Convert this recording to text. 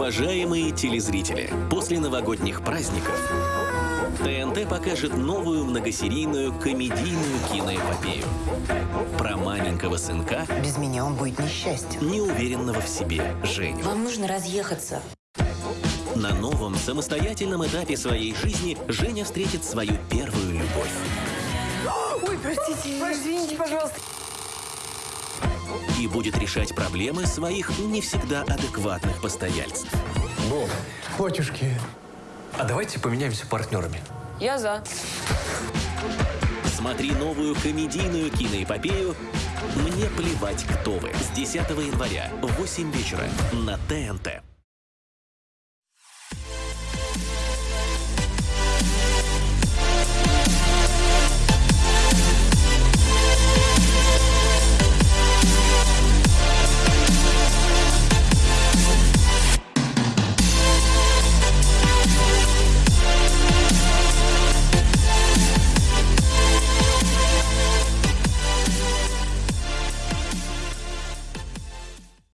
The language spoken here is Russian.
Уважаемые телезрители, после новогодних праздников ТНТ покажет новую многосерийную комедийную киноэпопею про маленького сынка, Без меня он будет несчастен. неуверенного в себе Женю. Вам нужно разъехаться. На новом самостоятельном этапе своей жизни Женя встретит свою первую любовь. Ой, простите, извините, пожалуйста. И будет решать проблемы своих не всегда адекватных постояльцев. Боб, батюшки, а давайте поменяемся партнерами. Я за. Смотри новую комедийную киноэпопею «Мне плевать, кто вы» с 10 января в 8 вечера на ТНТ.